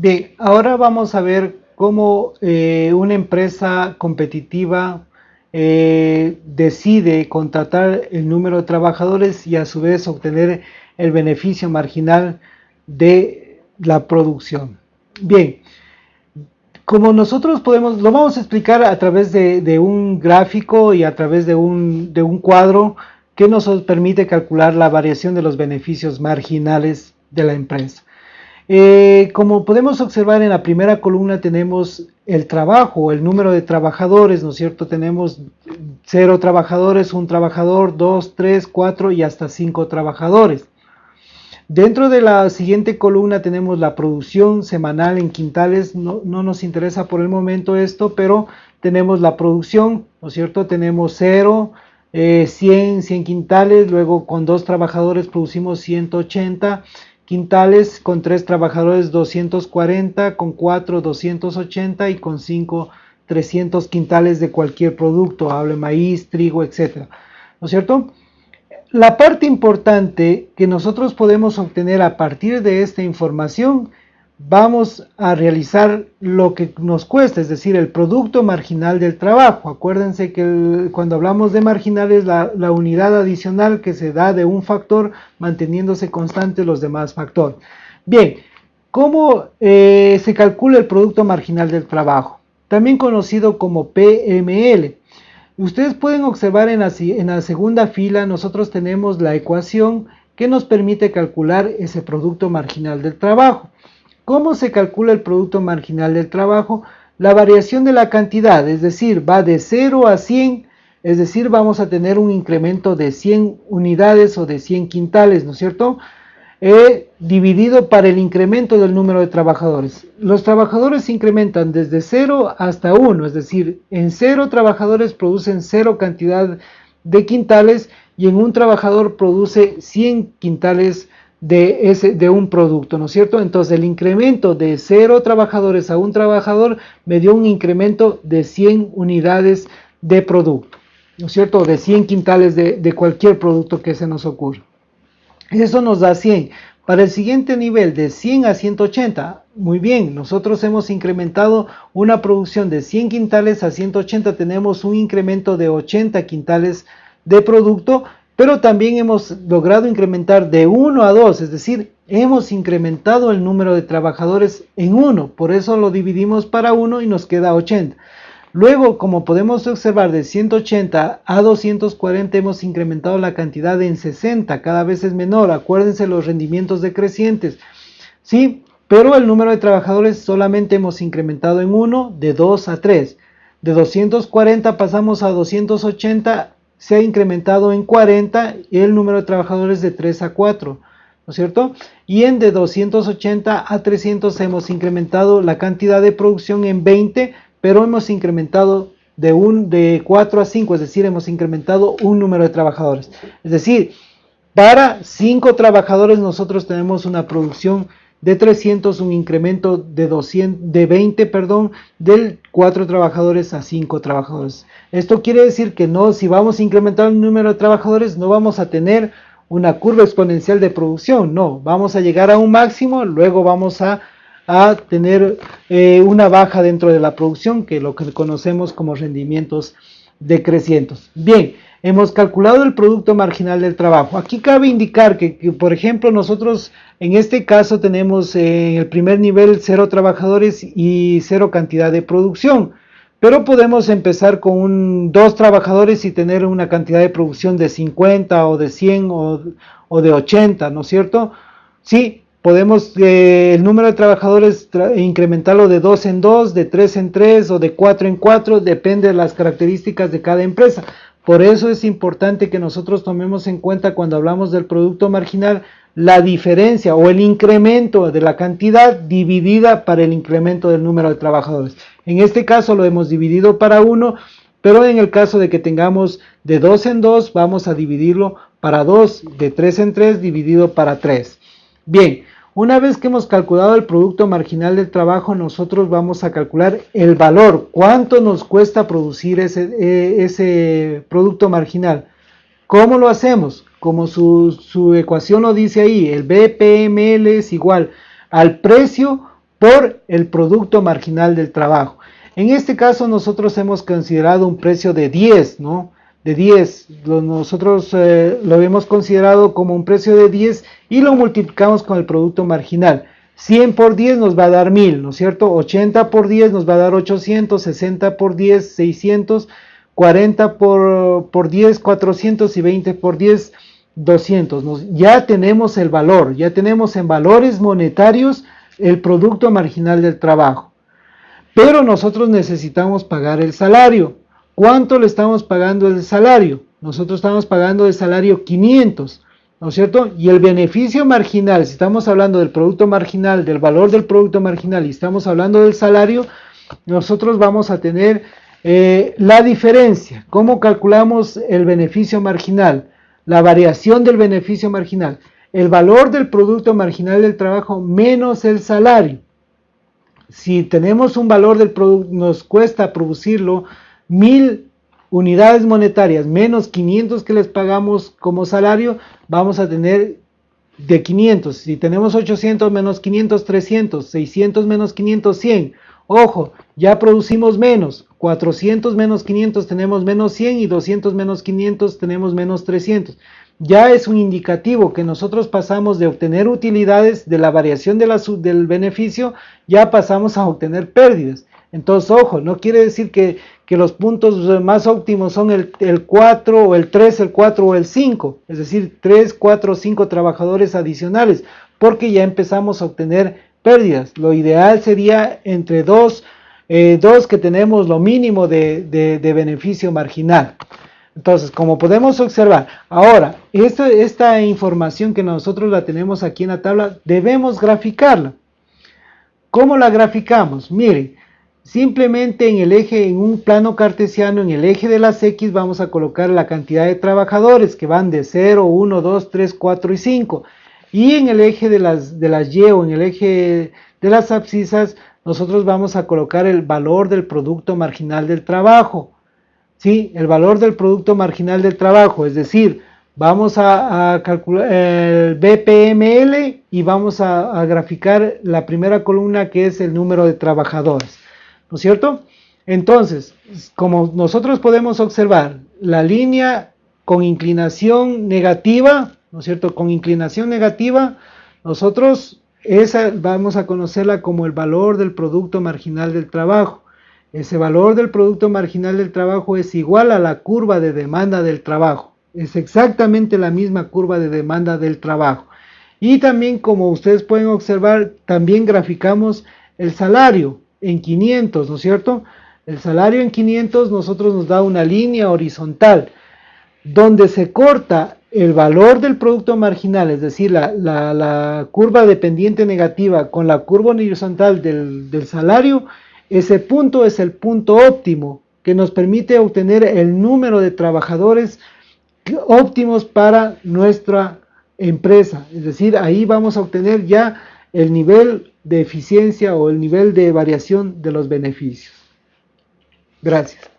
Bien, ahora vamos a ver cómo eh, una empresa competitiva eh, decide contratar el número de trabajadores y a su vez obtener el beneficio marginal de la producción. Bien, como nosotros podemos, lo vamos a explicar a través de, un gráfico y a través de un, de un cuadro que nos permite calcular la variación de los beneficios marginales de la empresa. Eh, como podemos observar en la primera columna tenemos el trabajo, el número de trabajadores, ¿no es cierto? Tenemos cero trabajadores, un trabajador, dos, tres, cuatro y hasta cinco trabajadores. Dentro de la siguiente columna tenemos la producción semanal en quintales, no, nos interesa por el momento esto, pero tenemos la producción, ¿no es cierto? Tenemos cero, 100, eh, 100 quintales, luego con dos trabajadores producimos 180 quintales, con tres trabajadores 240, con cuatro 280 y con cinco 300 quintales de cualquier producto, hable maíz, trigo, etc. ¿No es cierto? La parte importante que nosotros podemos obtener a partir de esta información vamos a realizar lo que nos cuesta, es decir, el producto marginal del trabajo. Acuérdense que cuando hablamos de marginal es la, unidad adicional que se da de un factor manteniéndose constante los demás factores. Bien, ¿cómo eh, se calcula el producto marginal del trabajo? También conocido como PML. Ustedes pueden observar en la segunda fila nosotros tenemos la ecuación que nos permite calcular ese producto marginal del trabajo. ¿Cómo se calcula el producto marginal del trabajo? La variación de la cantidad, es decir, va de 0 a 100, es decir, vamos a tener un incremento de 100 unidades o de 100 quintales, ¿no es cierto? Eh, dividido para el incremento del número de trabajadores. Los trabajadores se incrementan desde 0 hasta 1, es decir, en 0 trabajadores producen 0 cantidad de quintales y en un trabajador produce 100 quintales de, ese, de un producto, ¿no es cierto? Entonces el incremento de 0 trabajadores a un trabajador me dio un incremento de 100 unidades de producto, ¿no es cierto? De 100 quintales de, de cualquier producto que se nos ocurra. Eso nos da 100. Para el siguiente nivel de 100 a 180, muy bien, nosotros hemos incrementado una producción de 100 quintales a 180, tenemos un incremento de 80 quintales de producto, pero también hemos logrado incrementar de 1 a 2, es decir, hemos incrementado el número de trabajadores en 1, por eso lo dividimos para 1 y nos queda 80. Luego, como podemos observar, de 180 a 240 hemos incrementado la cantidad en 60, cada vez es menor, acuérdense los rendimientos decrecientes, ¿sí? Pero el número de trabajadores solamente hemos incrementado en 1, de 2 a 3. De 240 pasamos a 280 se ha incrementado en 40 el número de trabajadores de 3 a 4, ¿no es cierto? Y en de 280 a 300 hemos incrementado la cantidad de producción en 20, pero hemos incrementado de, un, de 4 a 5, es decir, hemos incrementado un número de trabajadores. Es decir, para 5 trabajadores nosotros tenemos una producción de 300, un incremento de, 200, de 20, perdón, del 4 trabajadores a 5 trabajadores. Esto quiere decir que no, si vamos a incrementar el número de trabajadores, no vamos a tener una curva exponencial de producción, no, vamos a llegar a un máximo, luego vamos a, tener eh, una baja dentro de la producción, que lo que conocemos como rendimientos decrecientes. Bien, hemos calculado el producto marginal del trabajo. Aquí cabe indicar que, por ejemplo, nosotros en este caso tenemos en el primer nivel cero trabajadores y cero cantidad de producción. Pero podemos empezar con dos trabajadores y tener una cantidad de producción de 50 o de 100 o, de 80, ¿no es cierto? Sí, podemos eh, el número de trabajadores incrementarlo de 2 en 2, de 3 en 3 o de 4 en 4, depende de las características de cada empresa. Por eso es importante que nosotros tomemos en cuenta cuando hablamos del producto marginal la diferencia o el incremento de la cantidad dividida para el incremento del número de trabajadores. En este caso lo hemos dividido para 1, pero en el caso de que tengamos de 2 en 2, vamos a dividirlo para 2, de 3 en 3 dividido para 3. Bien, una vez que hemos calculado el producto marginal del trabajo, nosotros vamos a calcular el valor, cuánto nos cuesta producir ese, eh, producto marginal. ¿Cómo lo hacemos? Como su, su ecuación lo dice ahí, el BPML es igual al precio por el producto marginal del trabajo. En este caso nosotros hemos considerado un precio de 10, ¿no? De 10, nosotros eh, lo hemos considerado como un precio de 10 y lo multiplicamos con el producto marginal. 100 por 10 nos va a dar 1000, ¿no es cierto? 80 por 10 nos va a dar 800, 60 por 10, 600, 40 por, por 10, 400 y 20 por 10, 200. ya tenemos el valor, ya tenemos en valores monetarios el producto marginal del trabajo. Pero nosotros necesitamos pagar el salario. ¿Cuánto le estamos pagando el salario? Nosotros estamos pagando el salario 500, ¿no es cierto? Y el beneficio marginal, si estamos hablando del producto marginal, del valor del producto marginal y estamos hablando del salario, nosotros vamos a tener eh, la diferencia. ¿Cómo calculamos el beneficio marginal? La variación del beneficio marginal el valor del producto marginal del trabajo menos el salario. Si tenemos un valor del producto, nos cuesta producirlo mil unidades monetarias menos 500 que les pagamos como salario, vamos a tener de 500. Si tenemos 800 menos 500, 300, 600 menos 500, 100. Ojo, ya producimos menos. 400 menos 500 tenemos menos 100 y 200 menos 500 tenemos menos 300 ya es un indicativo que nosotros pasamos de obtener utilidades de la variación de la, del beneficio, ya pasamos a obtener pérdidas. Entonces, ojo, no quiere decir que, los puntos más óptimos son el, el, 4 o el 3, el 4 o el 5, es decir, 3, 4 o 5 trabajadores adicionales, porque ya empezamos a obtener pérdidas. Lo ideal sería entre 2, eh, que tenemos lo mínimo de, de beneficio marginal. Entonces, como podemos observar, ahora, esta, esta información que nosotros la tenemos aquí en la tabla, debemos graficarla. ¿Cómo la graficamos? Miren, simplemente en el eje, en un plano cartesiano, en el eje de las X vamos a colocar la cantidad de trabajadores que van de 0, 1, 2, 3, 4 y 5. Y en el eje de las, de las Y o en el eje de las abscisas, nosotros vamos a colocar el valor del producto marginal del trabajo. ¿sí? el valor del producto marginal del trabajo, es decir, vamos a, calcular el BPML y vamos a, graficar la primera columna que es el número de trabajadores, ¿no es cierto? Entonces, como nosotros podemos observar, la línea con inclinación negativa, ¿no es cierto? Con inclinación negativa, nosotros esa vamos a conocerla como el valor del producto marginal del trabajo. Ese valor del producto marginal del trabajo es igual a la curva de demanda del trabajo. Es exactamente la misma curva de demanda del trabajo. Y también como ustedes pueden observar, también graficamos el salario en 500, ¿no es cierto? El salario en 500 nosotros nos da una línea horizontal donde se corta el valor del producto marginal, es decir, la, curva dependiente negativa con la curva horizontal del, del salario, ese punto es el punto óptimo que nos permite obtener el número de trabajadores óptimos para nuestra empresa. Es decir, ahí vamos a obtener ya el nivel de eficiencia o el nivel de variación de los beneficios. Gracias.